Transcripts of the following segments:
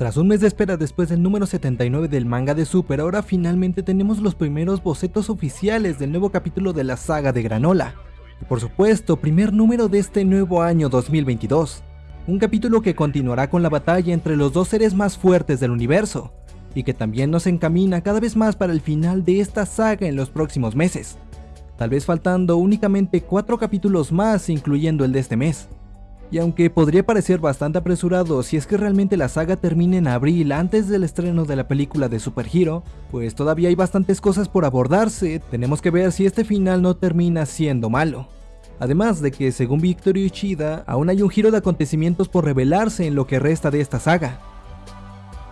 Tras un mes de espera después del número 79 del manga de Super, ahora finalmente tenemos los primeros bocetos oficiales del nuevo capítulo de la saga de Granola. Y por supuesto, primer número de este nuevo año 2022. Un capítulo que continuará con la batalla entre los dos seres más fuertes del universo, y que también nos encamina cada vez más para el final de esta saga en los próximos meses. Tal vez faltando únicamente 4 capítulos más incluyendo el de este mes. Y aunque podría parecer bastante apresurado si es que realmente la saga termina en abril antes del estreno de la película de Super Hero, pues todavía hay bastantes cosas por abordarse, tenemos que ver si este final no termina siendo malo. Además de que según Victory Uchida, aún hay un giro de acontecimientos por revelarse en lo que resta de esta saga.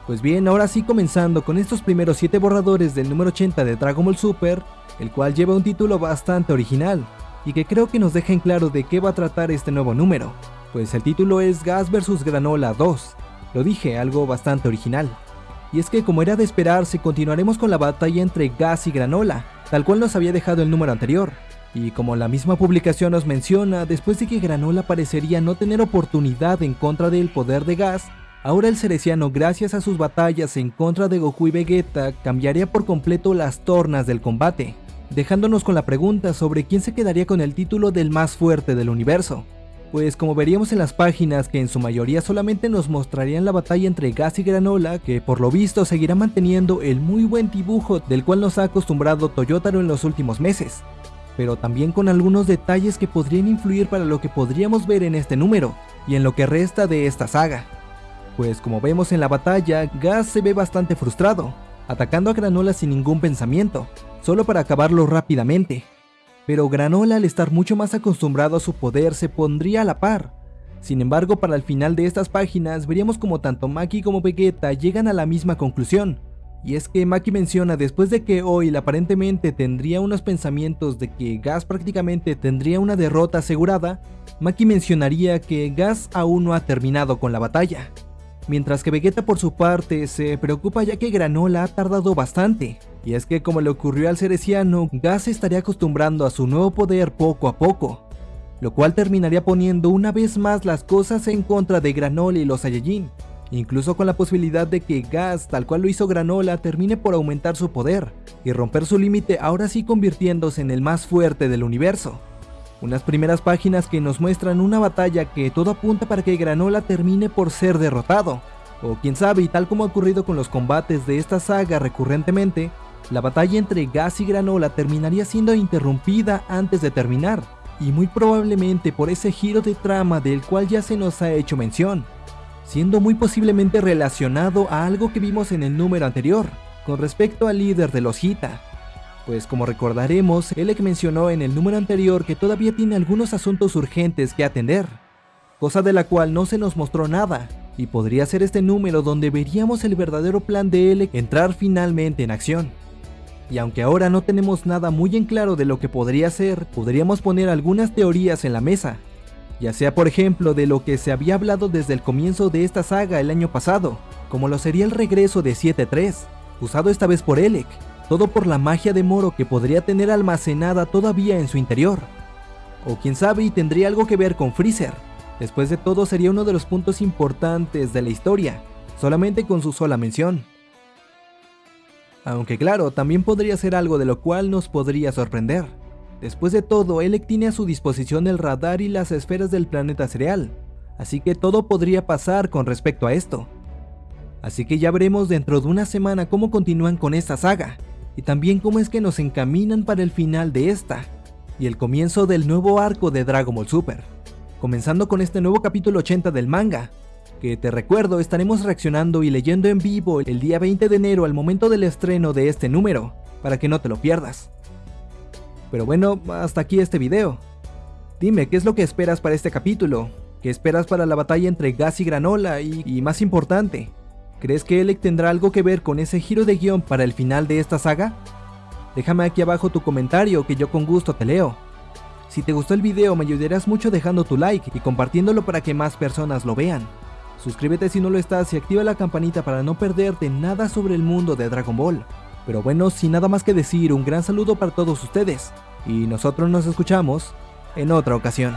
Pues bien, ahora sí comenzando con estos primeros 7 borradores del número 80 de Dragon Ball Super, el cual lleva un título bastante original, y que creo que nos deja en claro de qué va a tratar este nuevo número pues el título es Gas vs Granola 2. Lo dije, algo bastante original. Y es que como era de esperarse, continuaremos con la batalla entre Gas y Granola, tal cual nos había dejado el número anterior. Y como la misma publicación nos menciona, después de que Granola parecería no tener oportunidad en contra del poder de Gas, ahora el Cereciano gracias a sus batallas en contra de Goku y Vegeta cambiaría por completo las tornas del combate, dejándonos con la pregunta sobre quién se quedaría con el título del más fuerte del universo pues como veríamos en las páginas que en su mayoría solamente nos mostrarían la batalla entre Gas y Granola, que por lo visto seguirá manteniendo el muy buen dibujo del cual nos ha acostumbrado Toyotaro en los últimos meses, pero también con algunos detalles que podrían influir para lo que podríamos ver en este número, y en lo que resta de esta saga. Pues como vemos en la batalla, Gas se ve bastante frustrado, atacando a Granola sin ningún pensamiento, solo para acabarlo rápidamente, pero Granola al estar mucho más acostumbrado a su poder se pondría a la par. Sin embargo, para el final de estas páginas veríamos como tanto Maki como Vegeta llegan a la misma conclusión. Y es que Maki menciona después de que Oil aparentemente tendría unos pensamientos de que Gas prácticamente tendría una derrota asegurada, Maki mencionaría que Gas aún no ha terminado con la batalla. Mientras que Vegeta por su parte se preocupa ya que Granola ha tardado bastante, y es que como le ocurrió al Cereciano, Gas se estaría acostumbrando a su nuevo poder poco a poco, lo cual terminaría poniendo una vez más las cosas en contra de Granola y los Saiyajin, incluso con la posibilidad de que Gas, tal cual lo hizo Granola, termine por aumentar su poder y romper su límite ahora sí convirtiéndose en el más fuerte del universo. Unas primeras páginas que nos muestran una batalla que todo apunta para que Granola termine por ser derrotado, o quién sabe y tal como ha ocurrido con los combates de esta saga recurrentemente, la batalla entre Gas y Granola terminaría siendo interrumpida antes de terminar, y muy probablemente por ese giro de trama del cual ya se nos ha hecho mención, siendo muy posiblemente relacionado a algo que vimos en el número anterior, con respecto al líder de los Hita. Pues como recordaremos, Elec mencionó en el número anterior que todavía tiene algunos asuntos urgentes que atender, cosa de la cual no se nos mostró nada, y podría ser este número donde veríamos el verdadero plan de Elec entrar finalmente en acción. Y aunque ahora no tenemos nada muy en claro de lo que podría ser, podríamos poner algunas teorías en la mesa. Ya sea por ejemplo de lo que se había hablado desde el comienzo de esta saga el año pasado, como lo sería el regreso de 7-3, usado esta vez por Elec, todo por la magia de Moro que podría tener almacenada todavía en su interior. O quién sabe y tendría algo que ver con Freezer. Después de todo sería uno de los puntos importantes de la historia, solamente con su sola mención. Aunque claro, también podría ser algo de lo cual nos podría sorprender. Después de todo, Elec tiene a su disposición el radar y las esferas del planeta cereal, así que todo podría pasar con respecto a esto. Así que ya veremos dentro de una semana cómo continúan con esta saga, y también cómo es que nos encaminan para el final de esta, y el comienzo del nuevo arco de Dragon Ball Super, comenzando con este nuevo capítulo 80 del manga, que te recuerdo estaremos reaccionando y leyendo en vivo el día 20 de enero al momento del estreno de este número, para que no te lo pierdas. Pero bueno, hasta aquí este video. Dime, ¿qué es lo que esperas para este capítulo? ¿Qué esperas para la batalla entre Gas y Granola? Y, y más importante, ¿crees que Elec tendrá algo que ver con ese giro de guion para el final de esta saga? Déjame aquí abajo tu comentario que yo con gusto te leo. Si te gustó el video me ayudarás mucho dejando tu like y compartiéndolo para que más personas lo vean. Suscríbete si no lo estás y activa la campanita para no perderte nada sobre el mundo de Dragon Ball. Pero bueno, sin nada más que decir, un gran saludo para todos ustedes, y nosotros nos escuchamos en otra ocasión.